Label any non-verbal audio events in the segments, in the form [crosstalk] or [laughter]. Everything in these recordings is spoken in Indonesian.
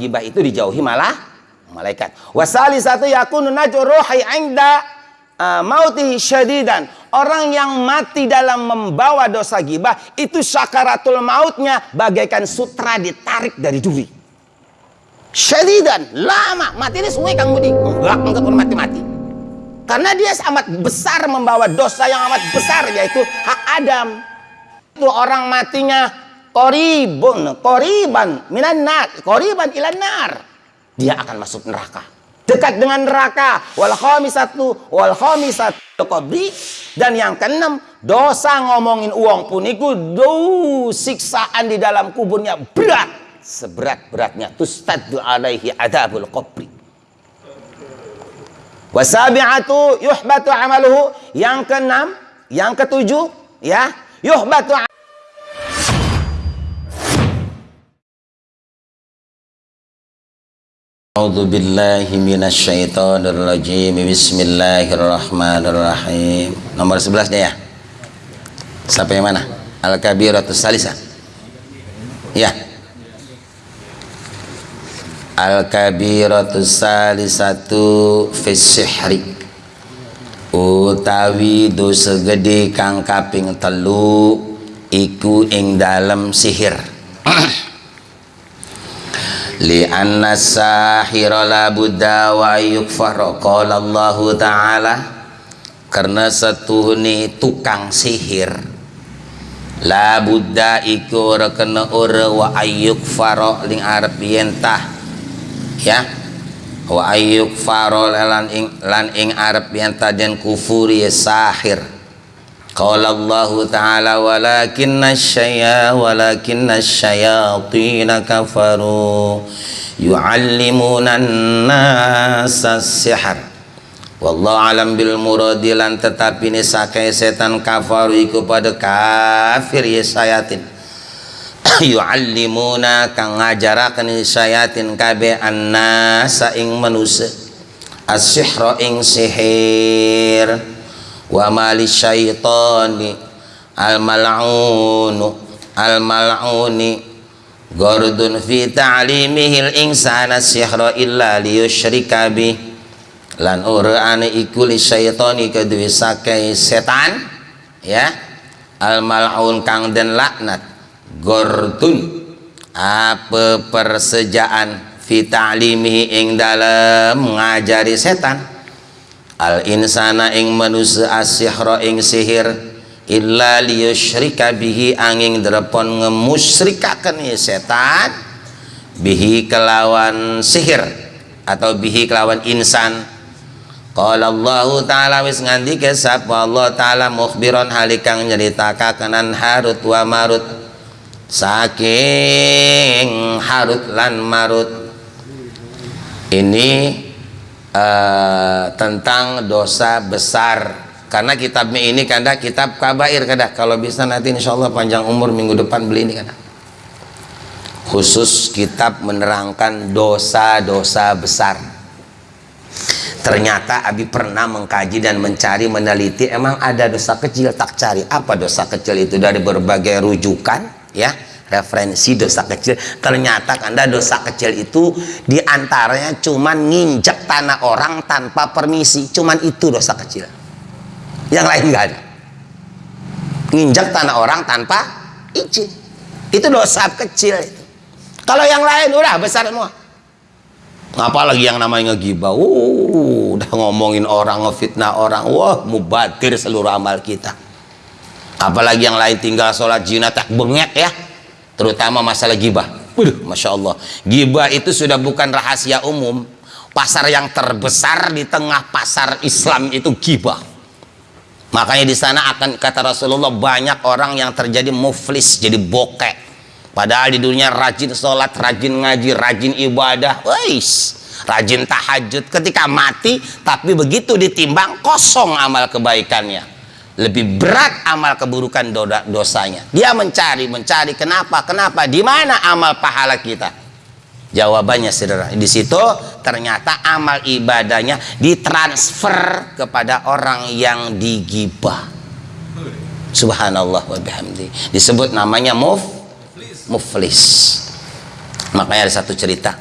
menggibah itu dijauhi malah malaikat. Wasali satu yakunu najur ruhi inda uh, mautihi syadidan. Orang yang mati dalam membawa dosa gibah itu syakaratul mautnya bagaikan sutra ditarik dari duri. Syadidan, lama. Mati ini sungai Kang Budi. Enggak, enggak pun mati-mati. Karena dia amat besar membawa dosa yang amat besar yaitu hak Adam. Itu orang matinya koribun koriban minan nar koriban ilan nar. Dia akan masuk neraka. Dekat dengan neraka. Wal khamisatu wal khamisatu qabri. Dan yang keenam dosa ngomongin uang pun itu siksaan di dalam kuburnya berat. Seberat-beratnya. Tustaddu alaihi adabul qabri. Wasabi'atu yuhbatu amaluhu. Yang keenam yang ketujuh ya yuhbatu A'udzu billahi minasyaitonir rajim. Bismillahirrahmanirrahim. Nomor 11 ya. Sampai mana? Al-kabiratus salisa. Ya. Al-kabiratus salisatu fis sihri. Utawi dosa gede kang kaping telu iku ing dalam sihir. [clears throat] li'anna sahira la buddha wa yukfar qala Allah taala. Karena ni tukang sihir. La buddha iku kena ora wa ayyuk faro ling arep yentah ya? Wa ayyuk faro lan ing lan ing arep yentah den kufuri sahir Qala Allah Ta'ala walakinna syaya walakinna syayatina kafaru yu'allimuna nasa sihar Wallahu alam bil muradilan tetapi ini sakai setan kafaru iku pada kafir ya sayatin [coughs] yu'allimuna kang ngajarakan sayatin kabe annasa ing manusia as-sihra ing sihir wa mali syaitani al mal'unu al mal'uni gordun fi ta'limihil insana sihra illa liyushrika bi. Lan ora ane iku li syaitani kedue sakai setan ya. Al mal'un kang den laknat gordun apa persejaan fi ta'limihi ing dalam ngajari setan al insana ing manusia asihra ing sihir illa liyusyrika bihi angin drepon ngemusyrikaken setan bihi kelawan sihir atau bihi kelawan insan. Qala Allah Ta'ala wis ngandika sapa Allah Ta'ala mukhbiron halikang nyritakaken Harut wa Marut. Saking Harut lan Marut. Ini uh, tentang dosa besar. Karena kitabnya ini kada kitab kabair kada. Kalau bisa nanti insya Allah panjang umur minggu depan beli ini kada. Khusus kitab menerangkan dosa-dosa besar. Ternyata Abi pernah mengkaji dan mencari meneliti. Emang ada dosa kecil? Tak cari. Apa dosa kecil itu? Dari berbagai rujukan ya referensi dosa kecil. Ternyata anda dosa kecil itu di antaranya cuman nginjek tanah orang tanpa permisi. Cuman itu dosa kecil. Yang lain enggak ada. Nginjek tanah orang tanpa izin. Itu dosa kecil kalau yang lain udah besar semua. Apalagi yang namanya ngegibah? Uh, udah ngomongin orang ngefitnah orang. Wah mubatir seluruh amal kita. Apalagi yang lain tinggal sholat jinat tak bengek ya terutama masalah gibah. Waduh, Masya Allah. Gibah itu sudah bukan rahasia umum. Pasar yang terbesar di tengah pasar Islam itu gibah. Makanya di sana akan kata Rasulullah banyak orang yang terjadi muflis jadi bokek. Padahal di dunia rajin sholat rajin ngaji rajin ibadah Weiss, rajin tahajud ketika mati tapi begitu ditimbang kosong amal kebaikannya lebih berat amal keburukan dosanya. Dia mencari mencari kenapa kenapa di mana amal pahala kita? Jawabannya saudara di situ ternyata amal ibadahnya ditransfer kepada orang yang digibah. Subhanallah wa bihamdi. Disebut namanya muf muflis. Makanya ada satu cerita.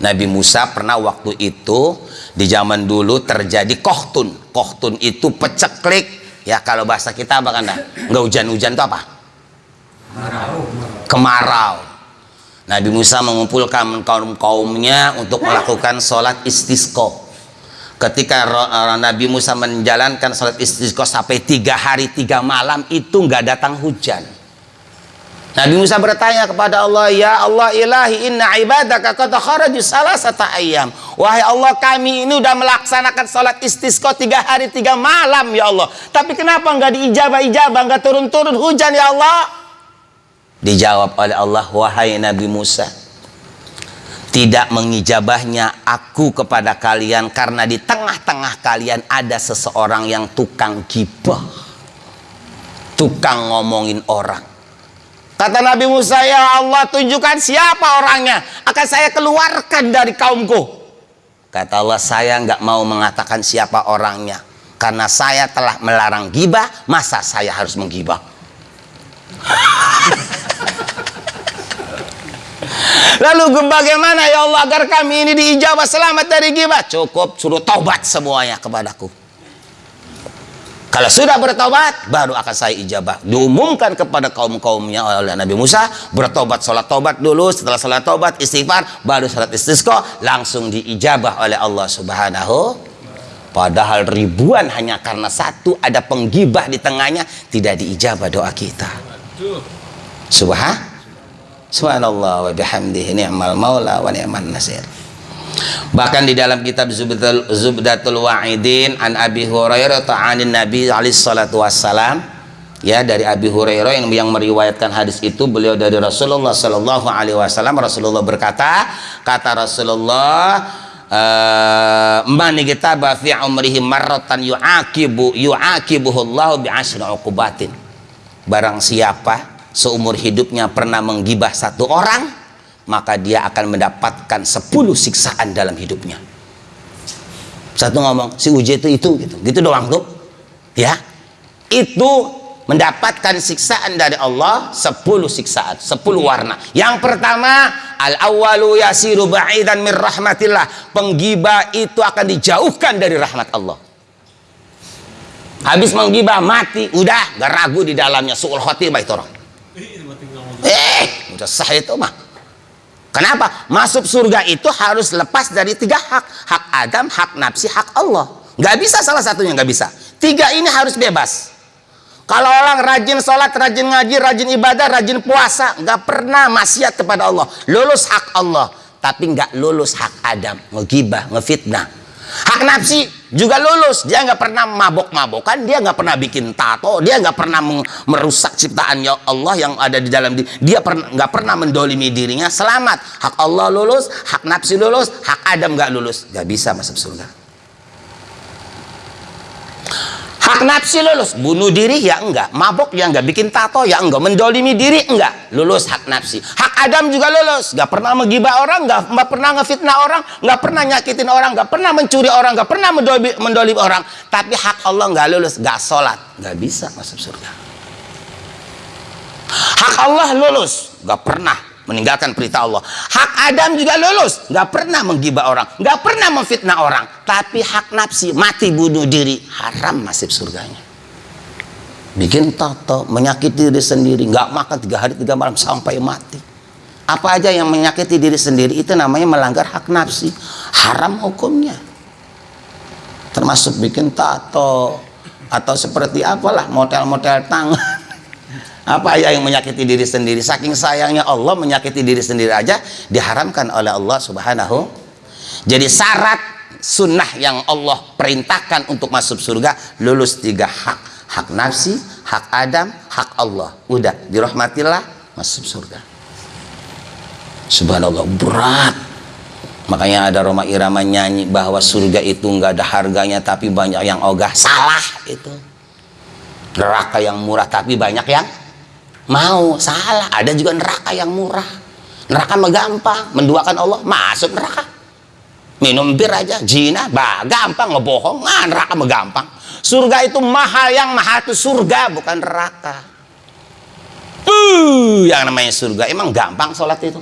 Nabi Musa pernah waktu itu di zaman dulu terjadi kohtun. Kohtun itu peceklik ya kalau bahasa kita apa kan nggak hujan-hujan itu apa? Kemarau. Nabi Musa mengumpulkan kaum-kaumnya untuk melakukan sholat istisqo. Ketika Nabi Musa menjalankan sholat istisqo sampai tiga hari tiga malam itu nggak datang hujan Nabi Musa bertanya kepada Allah, "Ya Allah ilahi inna ibadaka qad kharaju salasata ayyam." Wahai Allah, kami ini sudah melaksanakan salat istisqa tiga hari tiga malam ya Allah. Tapi kenapa enggak diijabah-ijabah, enggak turun-turun hujan ya Allah? Dijawab oleh Allah, "Wahai Nabi Musa, tidak mengijabahnya aku kepada kalian karena di tengah-tengah kalian ada seseorang yang tukang gibah. Tukang ngomongin orang Kata Nabi Musa, ya Allah tunjukkan siapa orangnya. Akan saya keluarkan dari kaumku. Kata Allah, saya nggak mau mengatakan siapa orangnya. Karena saya telah melarang gibah, masa saya harus menggibah? [laughs] Lalu bagaimana ya Allah agar kami ini diijabah selamat dari gibah? Cukup suruh taubat semuanya kepadaku. Kalau sudah bertobat, baru akan saya ijabah. Diumumkan kepada kaum-kaumnya oleh Nabi Musa, bertobat, sholat tobat dulu. Setelah sholat tobat, istighfar, baru sholat istisqa, langsung diijabah oleh Allah Subhanahu. Padahal ribuan hanya karena satu ada penggibah di tengahnya, tidak diijabah doa kita. Subhan, subhanallah wa bihamdihi ni'mal maula wa ni'mal nasir. Bahkan di dalam kitab Zubdatul, Zubdatul Wa'idin an Abi Hurairah ta'anin Nabi alaihi salatu wassalam ya dari Abi Hurairah yang yang meriwayatkan hadis itu beliau dari Rasulullah sallallahu alaihi wasallam Rasulullah berkata kata Rasulullah eh, man kitaba fi umrihi marratan yu'aqibu yu'aqibuhu Allah bi asyri uqubatin. Barang siapa seumur hidupnya pernah menggibah satu orang maka dia akan mendapatkan 10 siksaan dalam hidupnya. Satu ngomong si Uje itu itu gitu. Gitu doang tuh ya? Itu mendapatkan siksaan dari Allah 10 siksaan 10 warna. Yang pertama al awalu yasiru ba'idan min rahmatillah. Penggibah itu akan dijauhkan dari rahmat Allah. Habis menggibah mati. Udah gak ragu di dalamnya. Suul khotimah itu orang. Eh udah sah itu mah Kenapa? Masuk surga itu harus lepas dari tiga hak. Hak Adam, hak nafsi, hak Allah. Gak bisa salah satunya, gak bisa. Tiga ini harus bebas. Kalau orang rajin sholat, rajin ngaji, rajin ibadah, rajin puasa, gak pernah maksiat kepada Allah. Lulus hak Allah. Tapi gak lulus hak Adam. Ngegibah, ngefitnah. Hak nafsi juga lulus. Dia nggak pernah mabok-mabokan dia nggak pernah bikin tato dia nggak pernah merusak ciptaan ya Allah yang ada di dalam diri dia nggak pernah mendolimi dirinya. Selamat. Hak Allah lulus hak nafsi lulus hak Adam nggak lulus. Nggak bisa masuk surga hak nafsi lulus. Bunuh diri ya enggak. Mabok ya enggak. Bikin tato ya enggak. Mendolimi diri enggak. Lulus hak nafsi. Hak Adam juga lulus. Nggak pernah menggibah orang nggak pernah ngefitnah orang nggak pernah nyakitin orang nggak pernah mencuri orang nggak pernah mendolimi, mendolimi orang. Tapi hak Allah nggak lulus nggak sholat. Nggak bisa masuk surga. Hak Allah lulus nggak pernah meninggalkan perintah Allah. Hak Adam juga lulus. Nggak pernah menggibah orang. Nggak pernah memfitnah orang. Tapi hak nafsi mati bunuh diri haram masuk surganya. Bikin tato menyakiti diri sendiri. Nggak makan tiga hari tiga malam sampai mati. Apa aja yang menyakiti diri sendiri itu namanya melanggar hak nafsi. Haram hukumnya. Termasuk bikin tato atau seperti apalah model-model tangan apa ya yang menyakiti diri sendiri? Saking sayangnya Allah menyakiti diri sendiri aja diharamkan oleh Allah subhanahu. Jadi syarat sunnah yang Allah perintahkan untuk masuk surga lulus tiga hak. Hak nafsi hak Adam hak Allah. Udah dirahmatillah masuk surga. Subhanallah berat. Makanya ada Roma Irama nyanyi bahwa surga itu nggak ada harganya tapi banyak yang ogah. Salah itu. Neraka yang murah tapi banyak yang mau salah. Ada juga neraka yang murah. Neraka mah gampang. Menduakan Allah masuk neraka. Minum bir aja jina bah gampang ngebohong. Ah neraka mah surga itu mahal yang mahal itu surga bukan neraka. Uh yang namanya surga emang gampang sholat itu.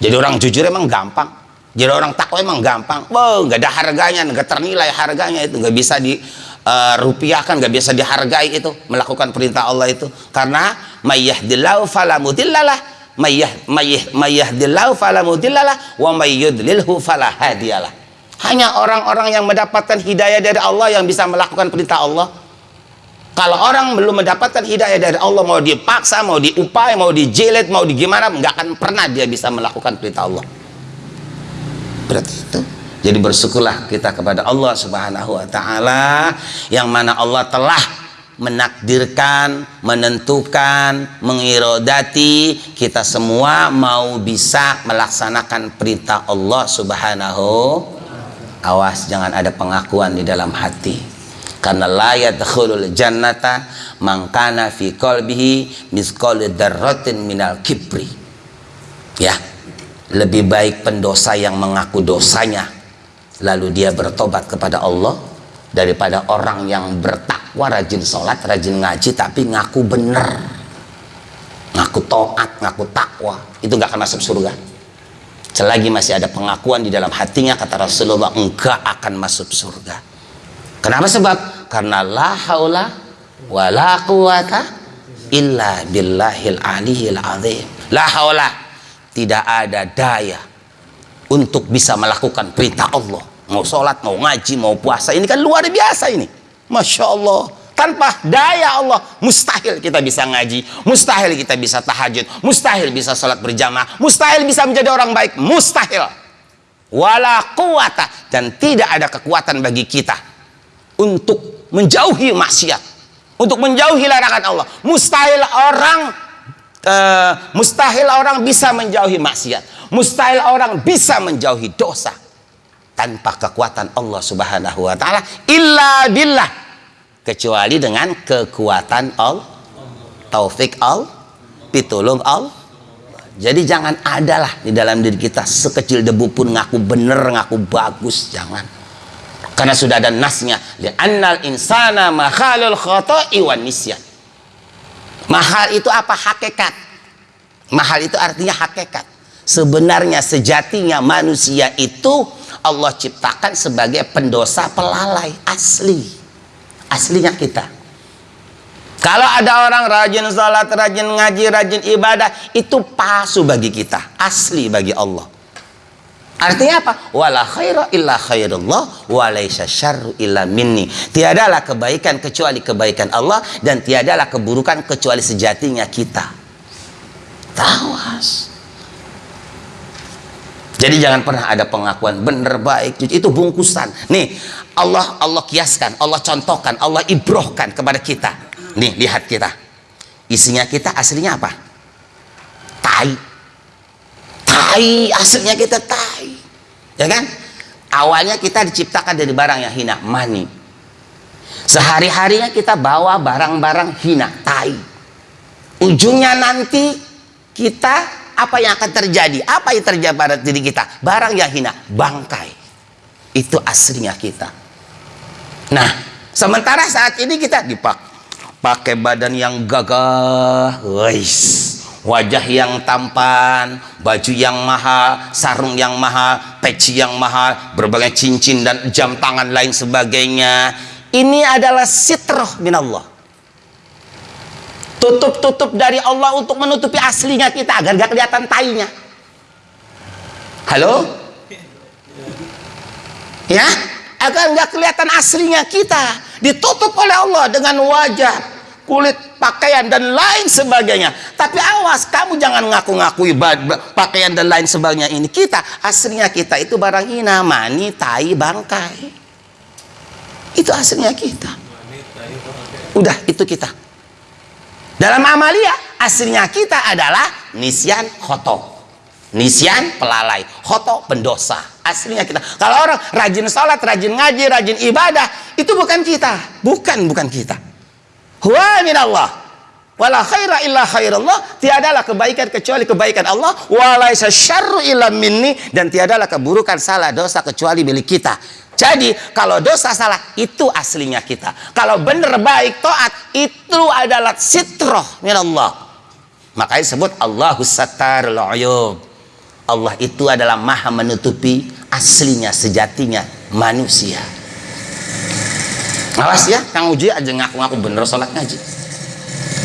Jadi orang jujur emang gampang. Jadi orang takwa emang gampang. Wow nggak ada harganya nggak ternilai harganya itu. Nggak bisa di uh, rupiah kan nggak bisa dihargai itu melakukan perintah Allah itu. Karena mayyahdillahu falamudillalah mayyah mayyah mayyahdillahu falamudillalah wa mayyudlilhu falahadiyalah hanya orang-orang yang mendapatkan hidayah dari Allah yang bisa melakukan perintah Allah kalau orang belum mendapatkan hidayah dari Allah mau dipaksa, mau diupai, mau dijelet, mau digimana, nggak akan pernah dia bisa melakukan perintah Allah. Berarti itu. Jadi bersyukurlah kita kepada Allah Subhanahu wa taala yang mana Allah telah menakdirkan, menentukan, mengirodati. Kita semua mau bisa melaksanakan perintah Allah Subhanahu awas jangan ada pengakuan di dalam hati. Karena la yadkhulul jannata man kana fi qalbihi misqal darratin minal kibri. Ya. Lebih baik pendosa yang mengaku dosanya lalu dia bertobat kepada Allah daripada orang yang bertakwa rajin sholat rajin ngaji tapi ngaku benar ngaku taat ngaku takwa itu nggak akan masuk surga selagi masih ada pengakuan di dalam hatinya kata Rasulullah enggak akan masuk surga Kenapa sebab? Karena la haula wa la quwata illa billahil aliyil azim. La haula tidak ada daya untuk bisa melakukan perintah Allah. Mau sholat, mau ngaji, mau puasa. Ini kan luar biasa ini. Masya Allah. Tanpa daya Allah, mustahil kita bisa ngaji, mustahil kita bisa tahajud, mustahil bisa sholat berjamaah, mustahil bisa menjadi orang baik, mustahil. Wala kuwata dan tidak ada kekuatan bagi kita untuk menjauhi maksiat untuk menjauhi larangan Allah mustahil orang uh, mustahil orang bisa menjauhi maksiat mustahil orang bisa menjauhi dosa tanpa kekuatan Allah subhanahu wa ta'ala illa billah. Kecuali dengan kekuatan Allah taufik Allah pitulung Allah jadi jangan adalah di dalam diri kita sekecil debu pun ngaku bener ngaku bagus jangan. Karena sudah ada nasnya. Annal insana mahalul khoto'i wan nisyan. Mahal itu apa? Hakikat. Mahal itu artinya hakikat. Sebenarnya sejatinya manusia itu Allah ciptakan sebagai pendosa pelalai asli aslinya kita kalau ada orang rajin salat, rajin ngaji, rajin ibadah, itu palsu bagi kita, asli bagi Allah. Artinya apa? Wala khaira illa khairullah wa laisa syarru illa minni. Tiadalah kebaikan kecuali kebaikan Allah dan tiadalah keburukan kecuali sejatinya kita. Tawas. Jadi jangan pernah ada pengakuan benar baik itu bungkusan. Nih, Allah Allah kiaskan, Allah contohkan, Allah ibrohkan kepada kita. Nih, lihat kita. Isinya kita aslinya apa? Tai tai aslinya kita tai ya kan awalnya kita diciptakan dari barang yang hina mani sehari-harinya kita bawa barang-barang hina tai ujungnya nanti kita apa yang akan terjadi? Apa yang terjadi pada diri kita? Barang yang hina bangkai. Itu aslinya kita. Nah sementara saat ini kita dipak pakai badan yang gagah guys. Wajah yang tampan, baju yang mahal, sarung yang mahal, peci yang mahal, berbagai cincin dan jam tangan lain sebagainya. Ini adalah sitroh minallah. Tutup-tutup dari Allah untuk menutupi aslinya kita agar gak kelihatan tainya. Halo? Ya? Agar gak kelihatan aslinya kita. Ditutup oleh Allah dengan wajah kulit, pakaian dan lain sebagainya. Tapi awas, kamu jangan ngaku-ngaku pakaian dan lain sebagainya ini. Kita aslinya kita itu barang hina, mani, tai, bangkai. Itu aslinya kita. Udah, itu kita. Dalam amalia, aslinya kita adalah nisyan khoto. Nisyan pelalai, khoto pendosa. Aslinya kita. Kalau orang rajin sholat, rajin ngaji, rajin ibadah, itu bukan kita. Bukan, bukan kita huwa minallah wala khaira illa khairallah tiadalah kebaikan kecuali kebaikan Allah walaisa syarru illa minni dan tiadalah keburukan salah dosa kecuali milik kita jadi kalau dosa salah itu aslinya kita. Kalau benar baik taat itu adalah sitroh minallah makanya disebut Allahu sattarul uyub. Allah itu adalah maha menutupi aslinya sejatinya manusia. Awas ya Kang Uji aja ngaku-ngaku bener sholat ngaji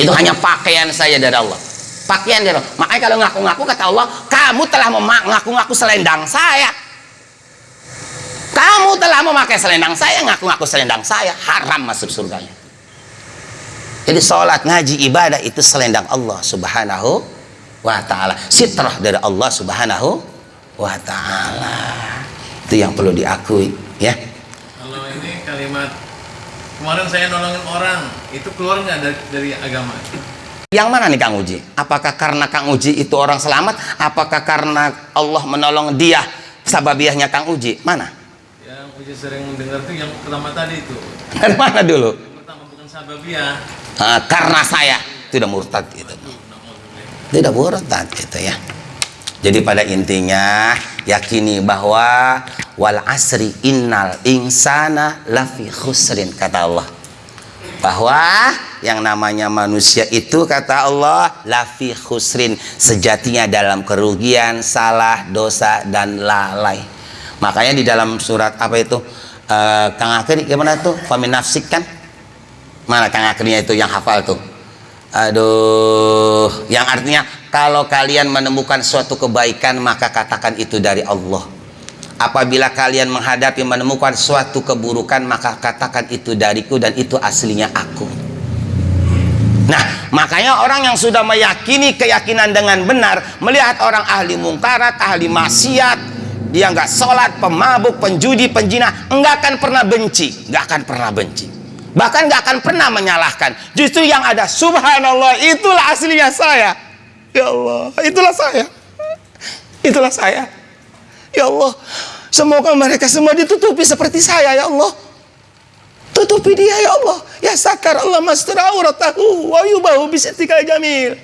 itu hanya pakaian saya dari Allah. Pakaian dari Allah. Makanya kalau ngaku-ngaku kata Allah kamu telah mengaku-ngaku selendang saya kamu telah memakai selendang saya ngaku-ngaku selendang saya haram masuk surganya jadi sholat ngaji ibadah itu selendang Allah subhanahu wa ta'ala sitrah dari Allah subhanahu wa ta'ala itu yang perlu diakui ya kalau ini kalimat kemarin saya nolongin orang itu keluar nggak dari, dari agama yang mana nih Kang Uji? Apakah karena Kang Uji itu orang selamat? Apakah karena Allah menolong dia sababiahnya Kang Uji? Mana? Uji sering dengar tuh yang pertama tadi itu. Dari mana dulu? Yang pertama bukan sababiah. Uh, karena saya tidak murtad itu. Tidak murtad gitu ya. Jadi pada intinya yakini bahwa wal asri innal insana lafi khusrin kata Allah bahwa yang namanya manusia itu kata Allah lafi khusrin sejatinya dalam kerugian salah dosa dan lalai makanya di dalam surat apa itu uh, Kang Akhir gimana tuh famin nafsik kan? Mana Kang Akhirnya itu yang hafal tuh? Aduh yang artinya kalau kalian menemukan suatu kebaikan maka katakan itu dari Allah. Apabila kalian menghadapi menemukan suatu keburukan maka katakan itu dariku dan itu aslinya aku. Nah makanya orang yang sudah meyakini keyakinan dengan benar melihat orang ahli mungkarat ahli maksiat dia nggak sholat pemabuk penjudi penjina nggak akan pernah benci nggak akan pernah benci bahkan nggak akan pernah menyalahkan justru yang ada subhanallah itulah aslinya saya ya Allah itulah saya itulah saya Ya Allah, semoga mereka semua ditutupi seperti saya ya Allah. Tutupi dia ya Allah. Ya sakar Allah mastra auratahu wa yubahu bisatika jamil.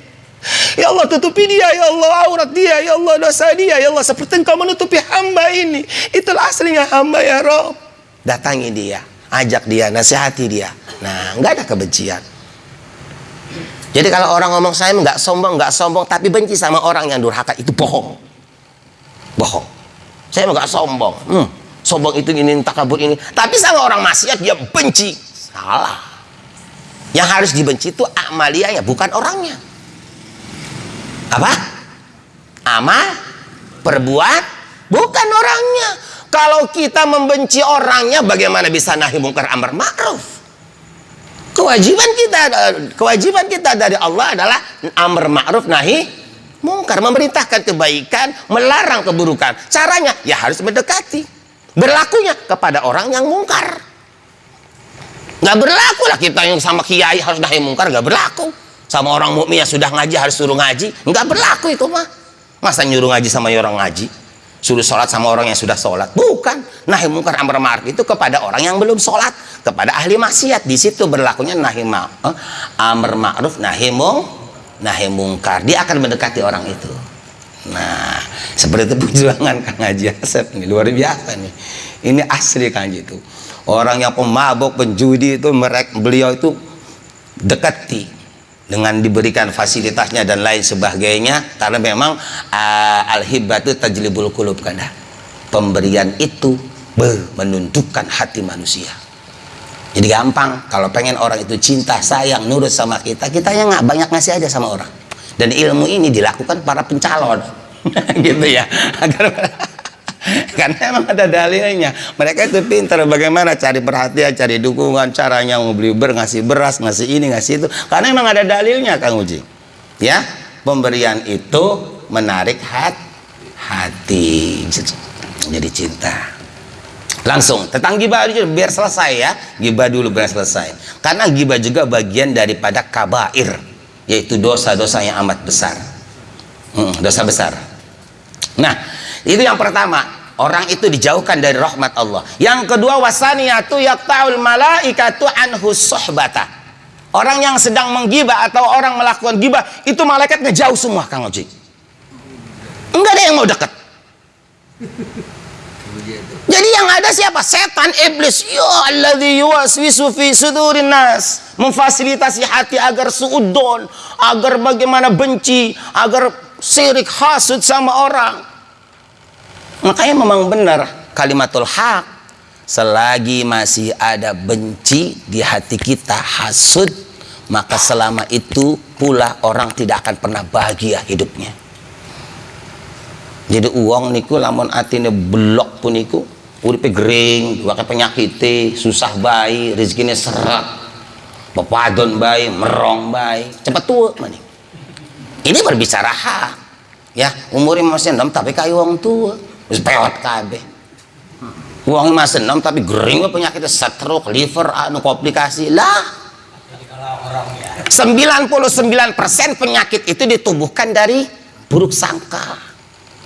Ya Allah tutupi dia ya Allah aurat dia ya Allah dosa dia ya Allah seperti engkau menutupi hamba ini. Itulah aslinya hamba ya Rob. Datangi dia, ajak dia, nasihati dia. Nah, nggak ada kebencian. Jadi kalau orang ngomong saya nggak sombong, nggak sombong, tapi benci sama orang yang durhaka itu bohong. Bohong. Saya nggak sombong. Hmm, sombong itu ini takabur ini. Tapi sama orang maksiat dia benci. Salah. Yang harus dibenci itu amalianya, bukan orangnya. Apa? Amal, perbuat, bukan orangnya. Kalau kita membenci orangnya, bagaimana bisa nahi mungkar amar ma'ruf? Kewajiban kita, kewajiban kita dari Allah adalah amar ma'ruf nahi mungkar. Memerintahkan kebaikan melarang keburukan. Caranya ya harus mendekati. Berlakunya kepada orang yang mungkar. Nggak berlaku lah kita yang sama kiai harus nahi mungkar nggak berlaku sama orang mukmin yang sudah ngaji harus suruh ngaji. Nggak berlaku itu mah. Masa nyuruh ngaji sama orang ngaji? Suruh sholat sama orang yang sudah sholat? Bukan. Nahi mungkar amar ma'ruf itu kepada orang yang belum sholat. Kepada ahli maksiat. Di situ berlakunya nahi ma eh, amar ma'ruf nahi mungkar nahi mungkar. Dia akan mendekati orang itu. Nah seperti itu [laughs] perjuangan Kang Haji Asep ini. Luar biasa nih. Ini asli Kang Haji itu. Orang yang pemabuk penjudi itu mereka beliau itu dekati dengan diberikan fasilitasnya dan lain sebagainya karena memang uh, al-hibatu tajlibul kulub pemberian itu menunjukkan hati manusia. Jadi gampang kalau pengen orang itu cinta sayang nurut sama kita kita yang nggak banyak ngasih aja sama orang. Dan ilmu ini dilakukan para pencalon. [laughs] Gitu ya. Agar [laughs] karena emang ada dalilnya. Mereka itu pintar. Bagaimana cari perhatian cari dukungan caranya beli ber ngasih beras ngasih ini ngasih itu. Karena emang ada dalilnya Kang Uji. Ya? Pemberian itu menarik hati hati. Jadi cinta. Langsung tentang gibah biar selesai ya. Gibah dulu biar selesai. Karena gibah juga bagian daripada kabair yaitu dosa-dosa yang amat besar. Hmm, dosa besar. Nah itu yang pertama orang itu dijauhkan dari rahmat Allah yang kedua wasaniyatu yakta'ul malaikatu anhu sohbata orang yang sedang menggibah atau orang melakukan gibah itu malaikat ngejauh semua Kang Oji enggak ada yang mau dekat jadi yang ada siapa? Setan, iblis. Ya alladzi yuwaswisu fi sudurin nas. Memfasilitasi hati agar suudon, agar bagaimana benci, agar sirik hasud sama orang. Makanya memang benar kalimatul hak selagi masih ada benci di hati kita hasud maka selama itu pula orang tidak akan pernah bahagia hidupnya. Jadi uang niku lamun atine blok pun niku uripe gering wakai penyakit susah bayi rezekinya seret pepadon bayi merong bayi cepat tua maning ini berbicara hak ya. Umurnya masih enam tapi kayu uang tua wis pewat kabeh. Uangnya masih enam tapi gering penyakitnya stroke liver anu komplikasi. Lah 99% penyakit itu ditumbuhkan dari buruk sangka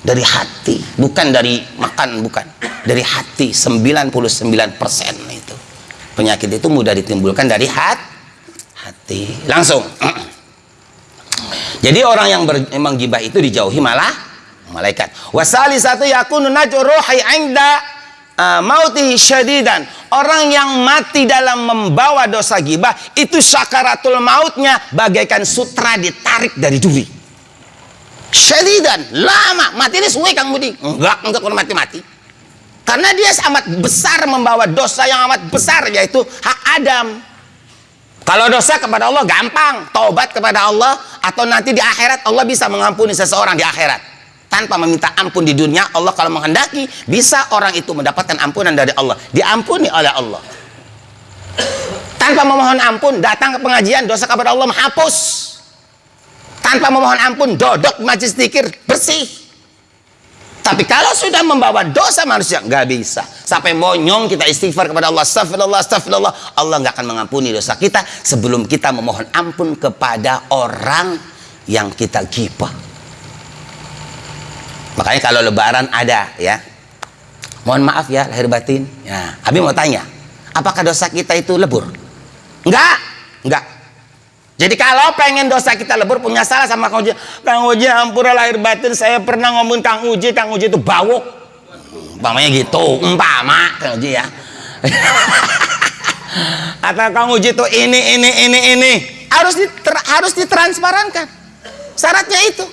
dari hati bukan dari makan bukan. Dari hati 99% itu. Penyakit itu mudah ditimbulkan dari hat, hati. Langsung. [clears throat] Jadi orang yang memang gibah itu dijauhi malah malaikat. Wasali satu yakunu najruhi inda uh, mauti syadidan. Orang yang mati dalam membawa dosa gibah itu syakaratul mautnya bagaikan sutra ditarik dari duri. Syadidan lama. Mati ini suwe kang budi? Enggak enggak pernah mati-mati. Karena dia amat besar membawa dosa yang amat besar yaitu hak Adam. Kalau dosa kepada Allah gampang. Taubat kepada Allah atau nanti di akhirat Allah bisa mengampuni seseorang di akhirat tanpa meminta ampun di dunia Allah kalau menghendaki bisa orang itu mendapatkan ampunan dari Allah. Diampuni oleh Allah. Tanpa memohon ampun datang ke pengajian dosa kepada Allah menghapus. Tanpa memohon ampun dodok majlis dikir bersih. Tapi kalau sudah membawa dosa manusia nggak bisa. Sampai monyong kita istighfar kepada Allah astagfirullah astagfirullah. Allah nggak akan mengampuni dosa kita sebelum kita memohon ampun kepada orang yang kita gibah makanya kalau lebaran ada ya. Mohon maaf ya lahir batin. Ya Abi mau tanya apakah dosa kita itu lebur? Enggak enggak. Jadi kalau pengen dosa kita lebur punya salah sama Kang Uji. Kang Uji ampura lahir batin. Saya pernah ngomong Kang Uji Kang Uji itu bawuk. Umpamanya gitu umpama Kang Uji ya. [laughs] Atau Kang Uji itu ini ini ini ini. Harus diter, harus ditransparankan. Syaratnya itu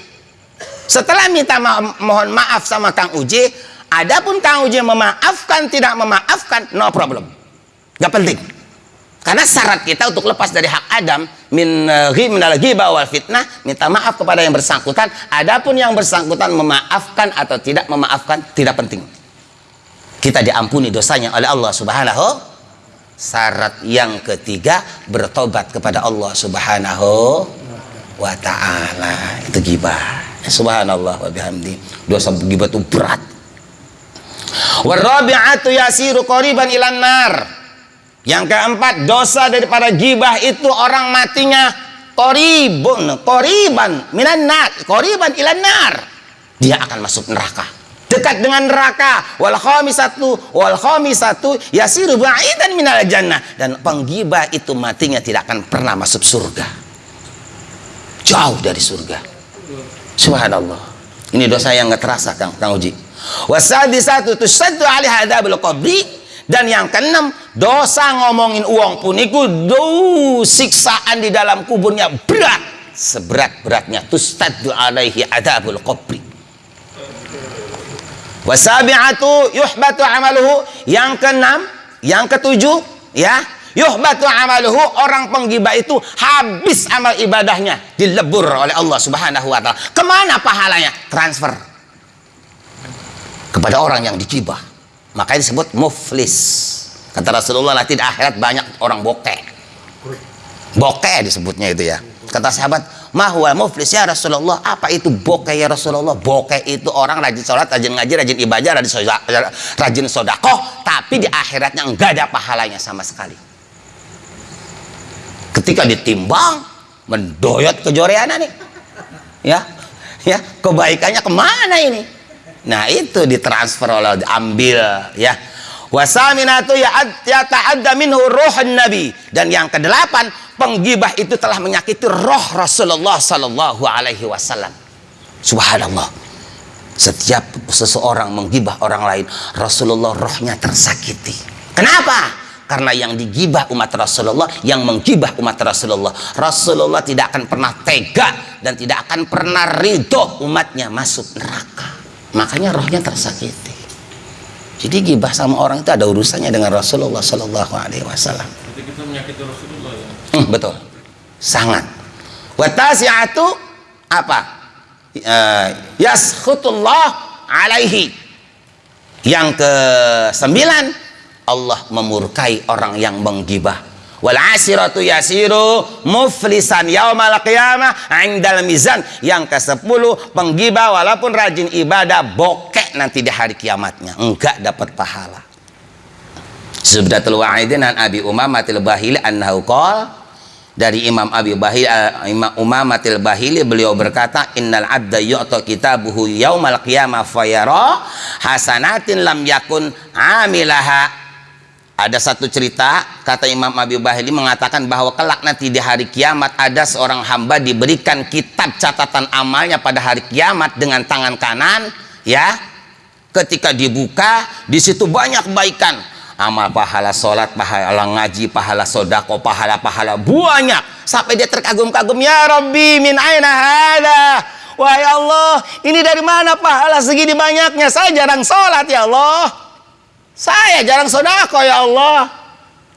setelah minta ma mohon maaf sama Kang Uji, adapun Kang Uji memaafkan tidak memaafkan, no problem. Gak penting. Karena syarat kita untuk lepas dari hak Adam min eh, minal ghibah fitnah, minta maaf kepada yang bersangkutan. Adapun yang bersangkutan memaafkan atau tidak memaafkan tidak penting. Kita diampuni dosanya oleh Allah Subhanahu Syarat yang ketiga bertobat kepada Allah Subhanahu wa taala. Itu gibah subhanallah wa bihamdi. Dosa gibah itu berat. Warabi'atu yasiru qoriban ilan nar. Yang keempat dosa daripada gibah itu orang matinya koribun koriban minan nar koriban ilan nar. Dia akan masuk neraka. Dekat dengan neraka. Wal khamisatu wal khamisatu yasiru ba'idan minal jannah. Dan penggibah itu matinya tidak akan pernah masuk surga. Jauh dari surga Subhanallah. Ini dosa yang nggak terasa Kang, Kang Uji. Wasadi satu tusaddu alih hadabul qabri. Dan yang keenam dosa ngomongin uang pun itu do siksaan di dalam kuburnya berat. Seberat-beratnya. Tustaddu alaihi adabul qabri. Wasabi'atu yuhbatu amaluhu. Yang keenam yang ketujuh ya yuhbatu amaluhu orang penggibah itu habis amal ibadahnya dilebur oleh Allah subhanahu wa ta'ala. Ke mana pahalanya? Transfer. Kepada orang yang digibah. Makanya disebut muflis. Kata Rasulullah nanti di akhirat banyak orang bokeh. Bokeh disebutnya itu ya. Kata sahabat mahwa muflis ya Rasulullah? Apa itu bokeh ya Rasulullah? Bokeh itu orang rajin sholat rajin ngaji rajin ibadah rajin sodakoh tapi di akhiratnya enggak ada pahalanya sama sekali ketika ditimbang mendoyot kejoreana nih. Ya ya kebaikannya ke mana ini? Nah itu ditransfer oleh diambil ya. Wasaminatu ya ya ta'adda minhu ruhun nabi. Dan yang kedelapan penggibah itu telah menyakiti roh Rasulullah sallallahu alaihi wasallam. Subhanallah. Setiap seseorang menggibah orang lain Rasulullah rohnya tersakiti. Kenapa karena yang digibah umat Rasulullah yang menggibah umat Rasulullah Rasulullah tidak akan pernah tega dan tidak akan pernah ridho umatnya masuk neraka makanya rohnya tersakiti jadi gibah sama orang itu ada urusannya dengan Rasulullah Sallallahu Alaihi Wasallam Berarti kita menyakiti Rasulullah ya. Hmm, betul. Sangat. Watasiatu apa? Uh, yaskhutullah alaihi. Yang ke sembilan Allah memurkai orang yang menggibah. Wal asiratu yasiru muflisan yaumal qiyamah indal mizan. Yang ke sepuluh penggibah walaupun rajin ibadah bokek nanti di hari kiamatnya. Enggak dapat pahala. Subdatul Wa'idin an Abi Umamatil Bahili annahu qala dari Imam Abi Bahili uh, Imam Umamatil Bahili beliau berkata innal abda yu'ta kitabuhu yaumal qiyamah fayara hasanatin lam yakun amilaha ada satu cerita kata Imam Abi Bahili mengatakan bahwa kelak nanti di hari kiamat ada seorang hamba diberikan kitab catatan amalnya pada hari kiamat dengan tangan kanan ya. Ketika dibuka di situ banyak kebaikan amal pahala sholat, pahala ngaji, pahala sodako, pahala-pahala banyak. Sampai dia terkagum-kagum ya Rabbi min aina hada? Wahai Allah ini dari mana pahala segini banyaknya? Saya jarang sholat ya Allah saya jarang sodako ya Allah.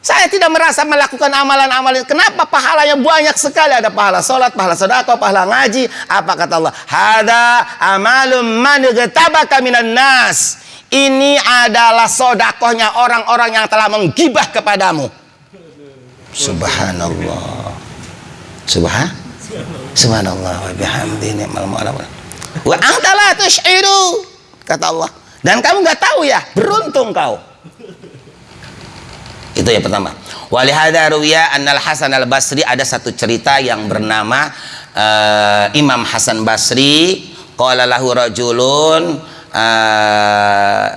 Saya tidak merasa melakukan amalan-amalan. Kenapa pahalanya banyak sekali? Ada pahala sholat, pahala sodako, pahala ngaji. Apa kata Allah? Hada amalum man tabaka minan nas. Ini adalah sodakohnya orang-orang yang telah menggibah kepadamu. Subhanallah. Subhan? Subhanallah. Wa bihamdi ni'mal mu'ala wa anta la tush'iru kata Allah dan kamu nggak tahu ya beruntung kau. Itu yang pertama. Walihada ruwiya annal hasan al basri ada satu cerita yang bernama uh, Imam Hasan Basri qala lahu rajulun uh,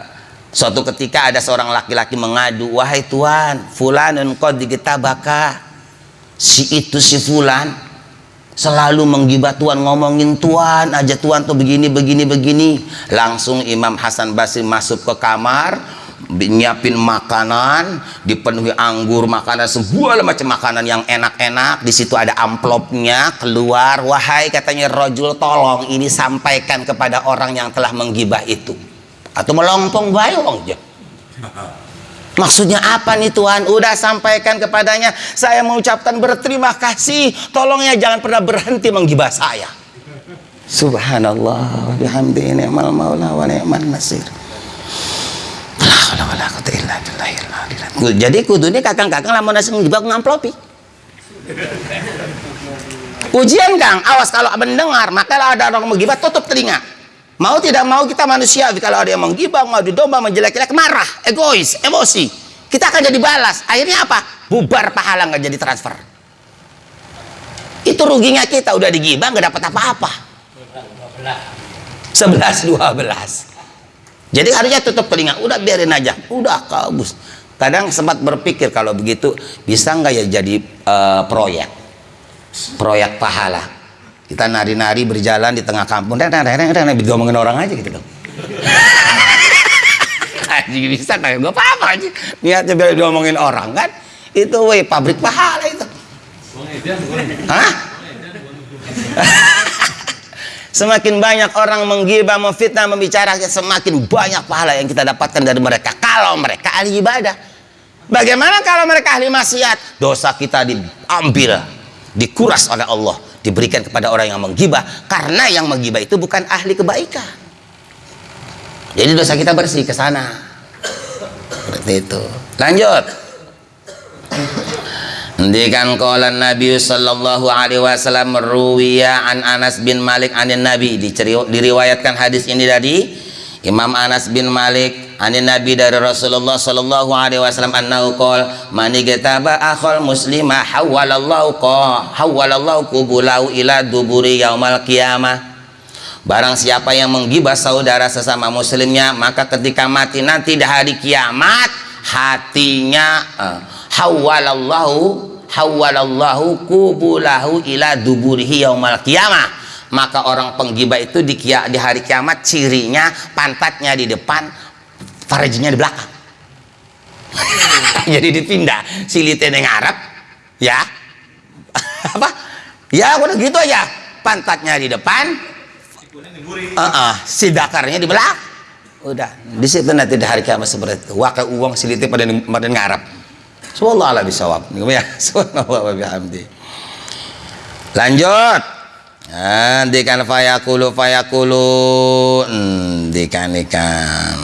suatu ketika ada seorang laki-laki mengadu wahai tuan fulanun qad digetabaka. Si itu si fulan selalu menggibah tuan ngomongin tuan aja tuan tuh begini begini begini. Langsung Imam Hasan Basri masuk ke kamar nyiapin makanan dipenuhi anggur makanan sebuah macam makanan yang enak-enak. Di situ ada amplopnya keluar. Wahai katanya rojul tolong ini sampaikan kepada orang yang telah menggibah itu. Atau melompong bayong aja [laughs] maksudnya apa nih Tuhan? Udah sampaikan kepadanya saya mengucapkan berterima kasih. Tolongnya jangan pernah berhenti menggibah saya. Subhanallah bihamdi ni'mal maula wa ni'man nasir. Jadi kudu ini kakang-kakang lamun nasi menjebak ngamplopi ujian kang. Awas kalau mendengar maka ada orang menggibah tutup telinga mau tidak mau kita manusia kalau ada yang menggibah mau domba menjelek-jelek marah egois emosi kita akan jadi balas. Akhirnya apa? Bubar pahala nggak jadi transfer. Itu ruginya kita udah digibah nggak dapat apa-apa. 11 12 jadi harusnya tutup telinga udah biarin aja. Udah kabus. Kadang sempat berpikir kalau begitu bisa nggak ya jadi uh, proyek? Proyek pahala kita nari-nari berjalan di tengah kampung dan ngomongin orang aja gitu dong [laughs] Jadi bisa kayak gue apa-apa aja niatnya biar diomongin orang kan itu weh pabrik pahala itu Hah? [laughs] Semakin banyak orang menggibah, memfitnah, membicarakan, semakin banyak pahala yang kita dapatkan dari mereka. Kalau mereka ahli ibadah. Bagaimana kalau mereka ahli maksiat? Dosa kita diambil, dikuras oleh Allah, diberikan kepada orang yang menggibah. Karena yang menggibah itu bukan ahli kebaikan. Jadi dosa kita bersih ke sana. Seperti itu. Lanjut. Ndikan qala Nabi sallallahu alaihi wasallam ruwiya an Anas bin Malik anin Nabi diriwayatkan hadis ini dari Imam Anas bin Malik anin Nabi dari Rasulullah sallallahu alaihi wasallam annahu qol man igataba akhal muslima hawalallahu qa hawalallahu qubulahu ila duburi yaumal qiyamah. Barang siapa yang menggibah saudara sesama muslimnya maka ketika mati nanti di hari kiamat hatinya uh, hawalallahu hawalallahu kubulahu ila duburihi yaumal qiyamah. Maka orang penggibah itu di, di hari kiamat cirinya pantatnya di depan farjinya di belakang. Jadi dipindah silitnya yang Arab ya. Apa? Ya udah gitu aja. Pantatnya di depan. Uh -uh, si dakarnya di belakang. Udah di situ nanti di hari kiamat seperti itu. Wakai uang siliti pada pada ngarap Subhanallah ala bisawab. Ya. [laughs] Subhanallah wa bihamdi. Lanjut. Nah, dikan fayakulu fayakulu. Hmm, dikan ikan.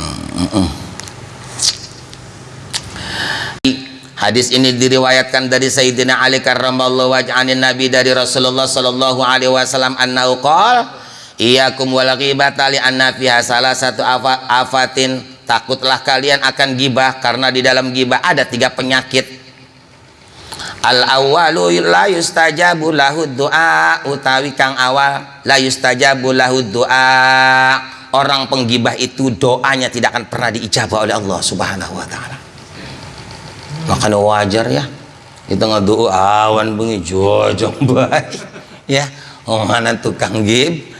Hadis ini diriwayatkan dari Sayyidina Ali karramallahu wajhanin Nabi dari Rasulullah sallallahu alaihi wasallam annahu qala Iyakum wal ghibata li anna fiha salah satu afatin. Takutlah kalian akan gibah karena di dalam gibah ada tiga penyakit. Al awwalu la yustajabu lahu doa utawi kang awal la yustajabu lahu doa orang penggibah itu doanya tidak akan pernah diijabah oleh Allah subhanahu wa ta'ala. Makanya wajar ya. Kita ngedoa awan bengi jojong [laughs] baik. Ya mana tukang gib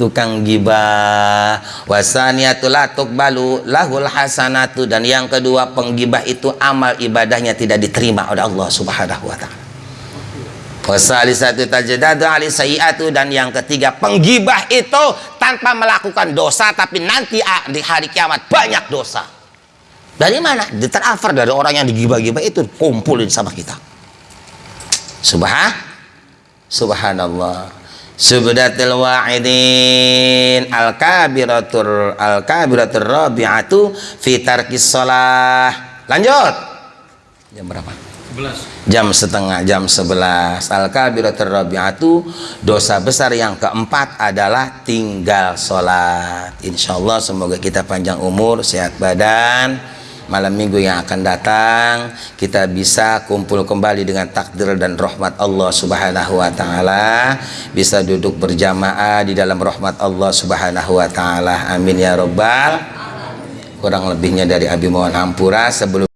tukang gibah. Wasaniyatul balu lahul hasanatu. Dan yang kedua penggibah itu amal ibadahnya tidak diterima oleh Allah subhanahu wa ta'ala. Wasalisatu tajdadu ali sayiatu. Dan yang ketiga penggibah itu tanpa melakukan dosa tapi nanti di hari kiamat banyak dosa. Dari mana? Diterafar dari orang yang digibah-gibah itu kumpulin sama kita. Subhan subhanallah. Subdatil wa'idin. Al-kabiratur al-kabiratur rabi'atu fi tarkis sholah lanjut. Jam berapa? 11 jam setengah jam 11 al-kabiratur rabi'atu dosa besar yang keempat adalah tinggal sholat. Insyaallah semoga kita panjang umur sehat badan. Malam minggu yang akan datang kita bisa kumpul kembali dengan takdir dan rahmat Allah subhanahu wa ta'ala. Bisa duduk berjamaah di dalam rahmat Allah subhanahu wa ta'ala. Amin ya robbal kurang lebihnya dari Abi Mohon Ampura sebelum